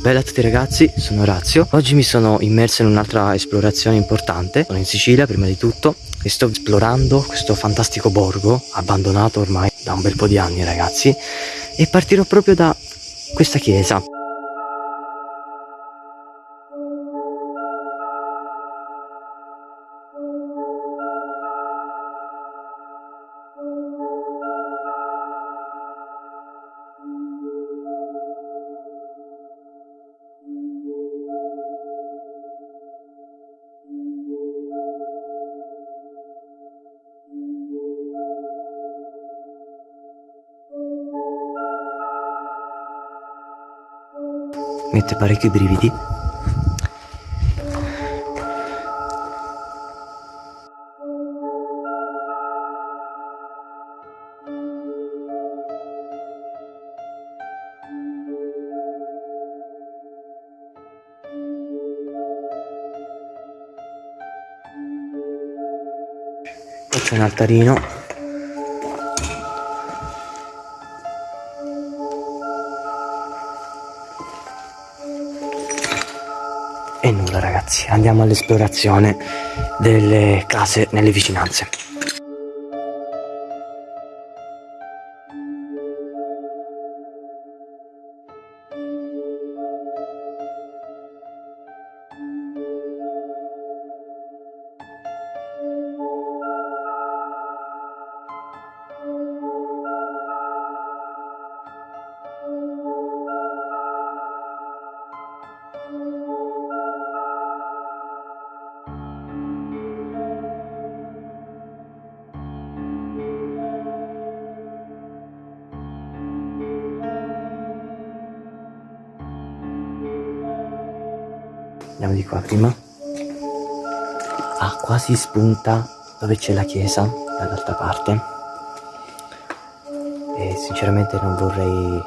Bella a tutti ragazzi, sono Orazio. Oggi mi sono immerso in un'altra esplorazione importante. Sono in Sicilia prima di tutto e sto esplorando questo fantastico borgo abbandonato ormai da un bel po' di anni ragazzi e partirò proprio da questa chiesa. Mette parecchi brividi. Poi c'è un altarino E nulla ragazzi, andiamo all'esplorazione delle case nelle vicinanze. Andiamo di qua prima. Ah quasi spunta dove c'è la chiesa dall'altra parte. E sinceramente non vorrei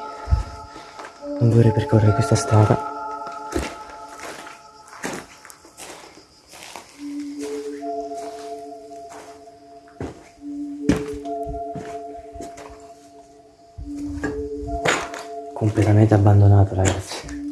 non vorrei percorrere questa strada. Completamente abbandonato ragazzi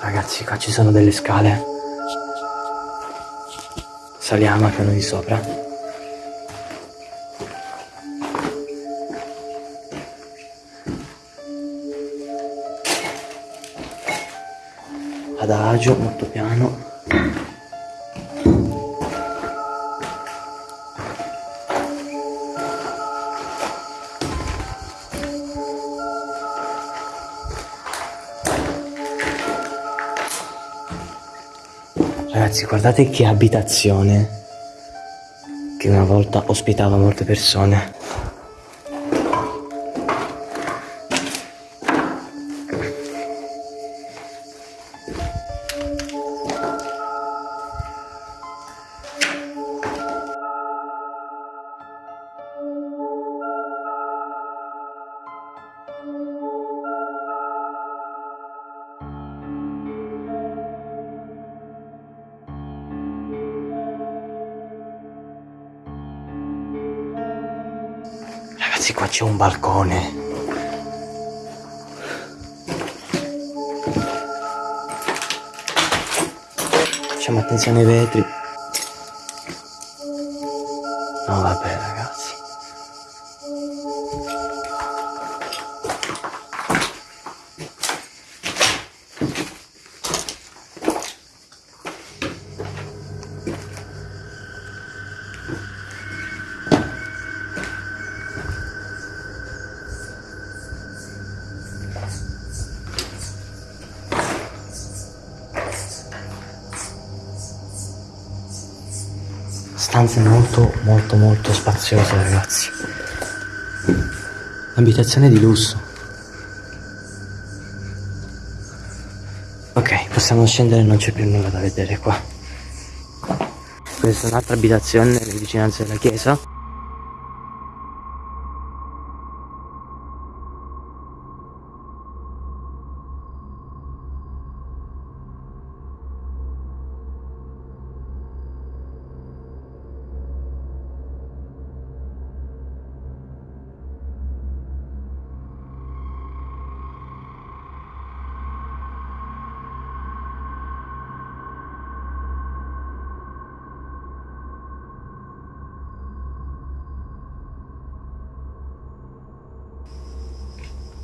Ragazzi, qua ci sono delle scale. Saliamo al piano di sopra. Adagio, molto piano. Ragazzi guardate che abitazione. Che una volta ospitava molte persone Ragazzi qua c'è un balcone. Facciamo attenzione ai vetri. No vabbè ragazzi stanze molto molto molto spaziose ragazzi. Abitazione di lusso. Ok possiamo scendere non c'è più nulla da vedere qua. Questa è un'altra abitazione nelle vicinanze della chiesa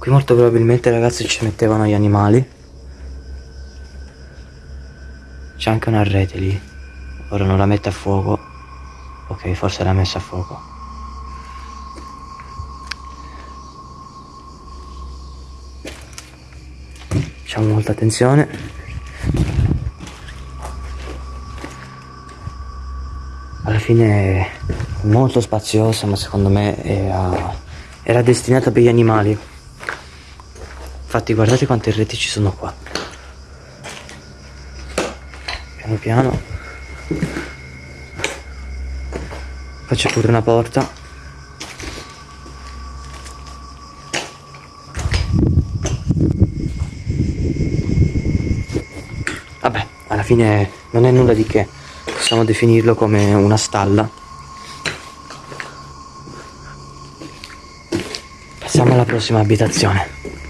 Qui molto probabilmente ragazzi ci mettevano gli animali. C'è anche una rete lì. Ora non la mette a fuoco. Ok forse l'ha messa a fuoco. Facciamo molta attenzione. Alla fine è molto spaziosa ma secondo me era, era destinata per gli animali Infatti guardate quante reti ci sono qua. Piano piano. C'è pure una porta. Vabbè, alla fine non è nulla di che. Possiamo definirlo come una stalla. Passiamo alla prossima abitazione.